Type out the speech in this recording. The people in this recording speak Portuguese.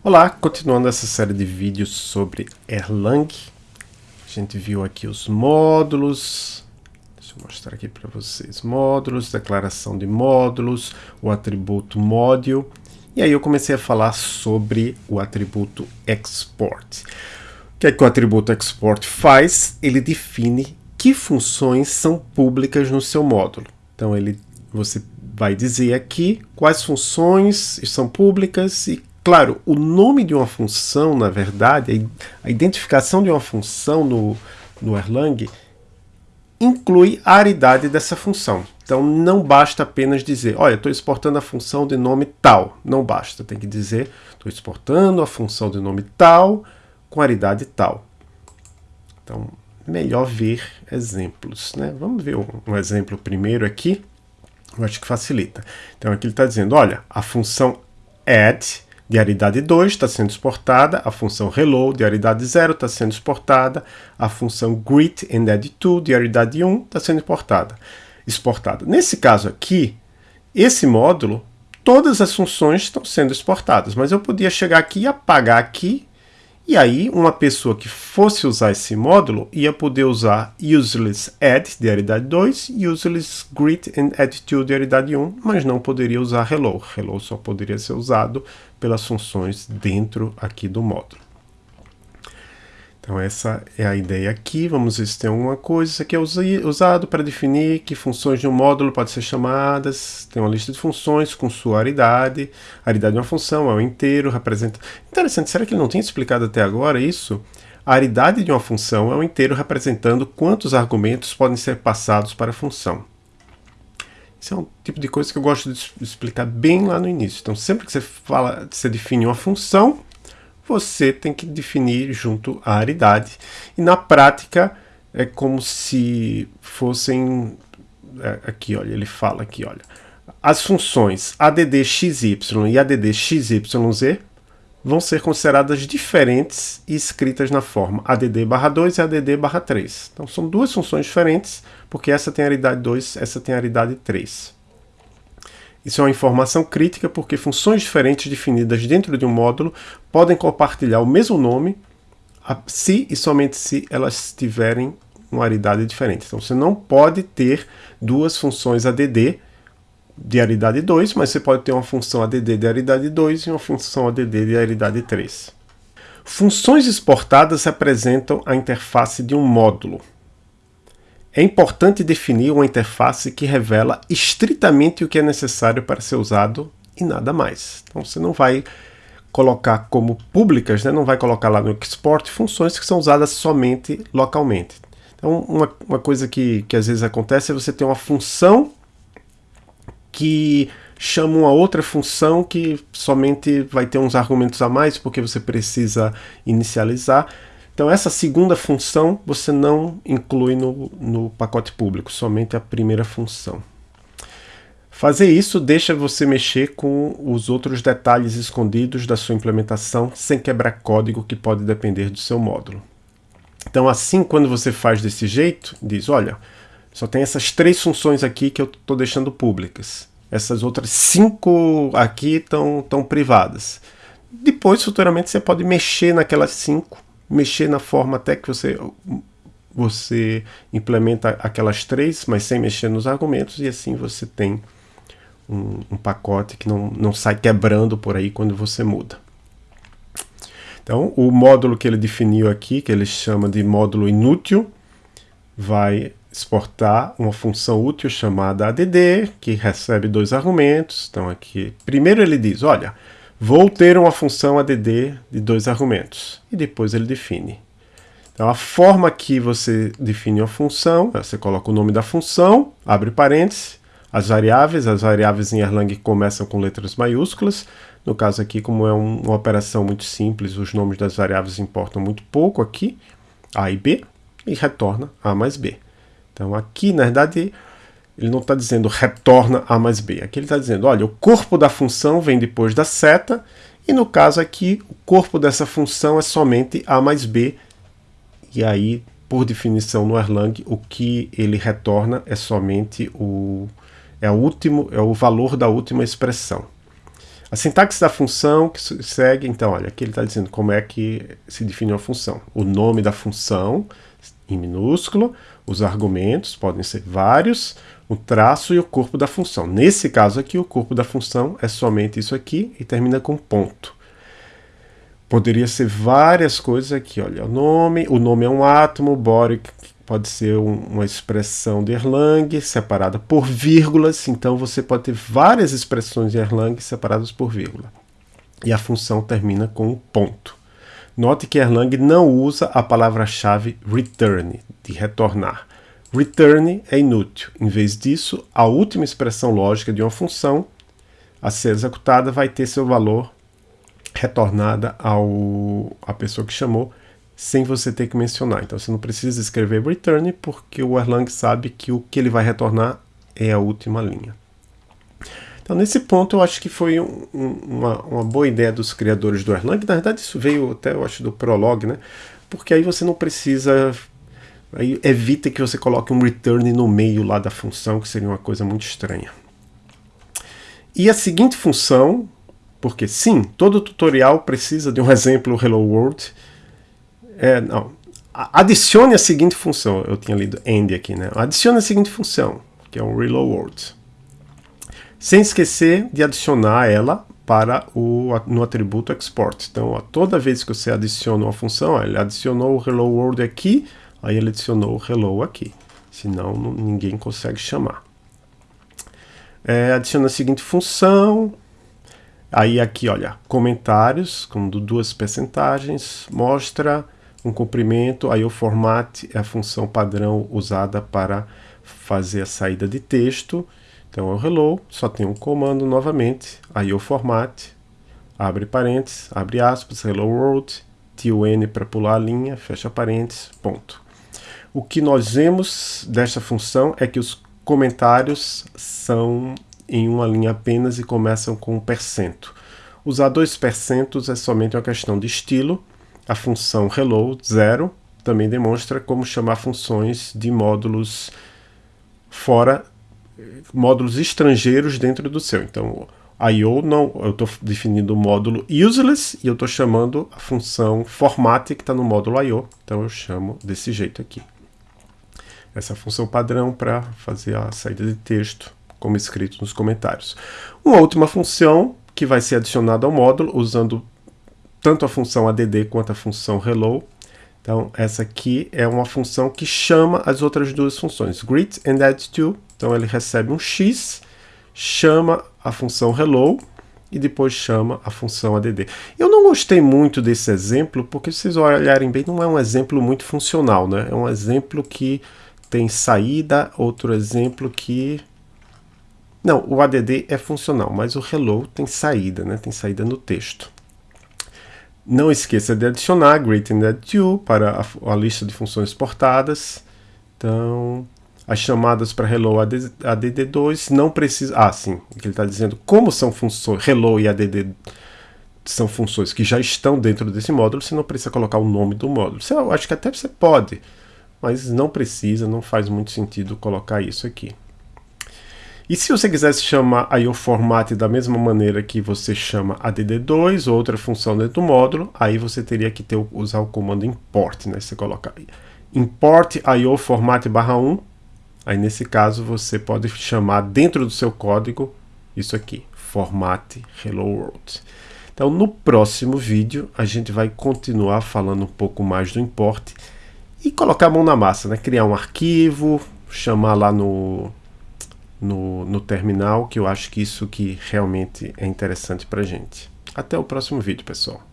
Olá, continuando essa série de vídeos sobre Erlang. A gente viu aqui os módulos. Deixa eu mostrar aqui para vocês. Módulos, declaração de módulos, o atributo module. E aí eu comecei a falar sobre o atributo export. O que é que o atributo export faz? Ele define que funções são públicas no seu módulo. Então ele, você vai dizer aqui quais funções são públicas e Claro, o nome de uma função, na verdade, a identificação de uma função no, no Erlang inclui a aridade dessa função. Então não basta apenas dizer, olha, estou exportando a função de nome tal. Não basta, tem que dizer, estou exportando a função de nome tal com aridade tal. Então, melhor ver exemplos. Né? Vamos ver um, um exemplo primeiro aqui. Eu acho que facilita. Então aqui ele está dizendo, olha, a função add de aridade 2 está sendo exportada, a função hello de aridade 0 está sendo exportada, a função greet and add2 de aridade 1 está sendo exportada. exportada. Nesse caso aqui, esse módulo, todas as funções estão sendo exportadas, mas eu podia chegar aqui e apagar aqui e aí, uma pessoa que fosse usar esse módulo ia poder usar useless add de aridade 2 e useless greet and add2 de aridade 1, mas não poderia usar hello. Hello só poderia ser usado pelas funções dentro aqui do módulo. Então essa é a ideia aqui, vamos ver se tem alguma coisa. Isso aqui é usado para definir que funções de um módulo podem ser chamadas. Tem uma lista de funções com sua aridade. A aridade de uma função é um inteiro, representa... Interessante, será que ele não tinha explicado até agora isso? A aridade de uma função é um inteiro representando quantos argumentos podem ser passados para a função. Isso é um tipo de coisa que eu gosto de explicar bem lá no início. Então sempre que você fala, você define uma função, você tem que definir junto a aridade. E na prática é como se fossem... É, aqui, olha, ele fala aqui, olha. As funções addxy e addxyz vão ser consideradas diferentes e escritas na forma add barra 2 e add barra 3. Então são duas funções diferentes, porque essa tem aridade 2, essa tem aridade 3. Isso é uma informação crítica porque funções diferentes definidas dentro de um módulo podem compartilhar o mesmo nome se e somente se elas tiverem uma aridade diferente. Então você não pode ter duas funções add de aridade 2, mas você pode ter uma função add de aridade 2 e uma função add de aridade 3. Funções exportadas representam a interface de um módulo. É importante definir uma interface que revela estritamente o que é necessário para ser usado e nada mais. Então você não vai colocar como públicas, né? não vai colocar lá no export funções que são usadas somente localmente. Então uma, uma coisa que, que às vezes acontece é você ter uma função que chama uma outra função que somente vai ter uns argumentos a mais porque você precisa inicializar. Então essa segunda função você não inclui no, no pacote público, somente a primeira função. Fazer isso deixa você mexer com os outros detalhes escondidos da sua implementação sem quebrar código que pode depender do seu módulo. Então assim, quando você faz desse jeito, diz, olha, só tem essas três funções aqui que eu estou deixando públicas. Essas outras cinco aqui estão privadas. Depois, futuramente, você pode mexer naquelas cinco mexer na forma até que você, você implementa aquelas três, mas sem mexer nos argumentos, e assim você tem um, um pacote que não, não sai quebrando por aí quando você muda. Então, o módulo que ele definiu aqui, que ele chama de módulo inútil, vai exportar uma função útil chamada add, que recebe dois argumentos. Então aqui, primeiro ele diz, olha, Vou ter uma função add de dois argumentos. E depois ele define. Então a forma que você define uma função, você coloca o nome da função, abre parênteses, as variáveis, as variáveis em Erlang começam com letras maiúsculas. No caso aqui, como é um, uma operação muito simples, os nomes das variáveis importam muito pouco aqui, A e B, e retorna A mais B. Então aqui, na verdade, ele não está dizendo retorna A mais B. Aqui ele está dizendo, olha, o corpo da função vem depois da seta, e no caso aqui, o corpo dessa função é somente A mais B. E aí, por definição no Erlang, o que ele retorna é somente o, é o, último, é o valor da última expressão. A sintaxe da função que segue, então, olha, aqui ele está dizendo como é que se define uma função. O nome da função, em minúsculo, os argumentos, podem ser vários, o traço e o corpo da função. Nesse caso aqui, o corpo da função é somente isso aqui e termina com ponto. Poderia ser várias coisas aqui, olha, o nome, o nome é um átomo, body pode ser um, uma expressão de Erlang separada por vírgulas, então você pode ter várias expressões de Erlang separadas por vírgula. E a função termina com um ponto. Note que Erlang não usa a palavra-chave return, de retornar. Return é inútil. Em vez disso, a última expressão lógica de uma função a ser executada vai ter seu valor retornada ao a pessoa que chamou sem você ter que mencionar. Então você não precisa escrever return porque o Erlang sabe que o que ele vai retornar é a última linha. Então nesse ponto eu acho que foi um, uma, uma boa ideia dos criadores do Erlang. Na verdade isso veio até eu acho do Prolog, né? Porque aí você não precisa aí evita que você coloque um return no meio lá da função, que seria uma coisa muito estranha. E a seguinte função, porque sim, todo tutorial precisa de um exemplo Hello World, é, não. Adicione a seguinte função. Eu tinha lido end aqui, né? Adicione a seguinte função, que é um reload word. Sem esquecer de adicionar ela para o, no atributo export. Então, toda vez que você adiciona uma função, ele adicionou o hello world aqui, aí ele adicionou o hello aqui. Senão, ninguém consegue chamar. É, adiciona a seguinte função, aí aqui, olha, comentários, com duas percentagens, mostra um comprimento, aí o format é a função padrão usada para fazer a saída de texto. Então é o hello, só tem um comando novamente, aí o format, abre parênteses, abre aspas, hello world, tun para pular a linha, fecha parênteses, ponto. O que nós vemos desta função é que os comentários são em uma linha apenas e começam com um percento. Usar dois percentos é somente uma questão de estilo, a função hello zero também demonstra como chamar funções de módulos fora, módulos estrangeiros dentro do seu. Então, IO não, eu estou definindo o módulo useless e eu estou chamando a função format que está no módulo IO. Então eu chamo desse jeito aqui. Essa função padrão para fazer a saída de texto, como escrito nos comentários. Uma última função que vai ser adicionada ao módulo usando tanto a função add quanto a função hello. Então, essa aqui é uma função que chama as outras duas funções, greet and add to. Então, ele recebe um x, chama a função hello e depois chama a função add. Eu não gostei muito desse exemplo, porque se vocês olharem bem, não é um exemplo muito funcional, né? É um exemplo que tem saída, outro exemplo que... Não, o add é funcional, mas o hello tem saída, né? Tem saída no texto. Não esqueça de adicionar greet and add to para a, a, lista de funções exportadas. Então, as chamadas para hello add2 não precisa... Ah, sim, ele está dizendo como são funções hello e add são funções que já estão dentro desse módulo, você não precisa colocar o nome do módulo. Você, eu acho que até você pode, mas não precisa, não faz muito sentido colocar isso aqui. E se você quisesse chamar aí o da mesma maneira que você chama add2 ou outra função dentro do módulo, aí você teria que ter, usar o comando import, né? Você coloca import io format barra 1, aí nesse caso você pode chamar dentro do seu código isso aqui, format hello world. Então no próximo vídeo a gente vai continuar falando um pouco mais do import e colocar a mão na massa, né? Criar um arquivo, chamar lá no no, no terminal, que eu acho que isso que realmente é interessante para gente. Até o próximo vídeo, pessoal.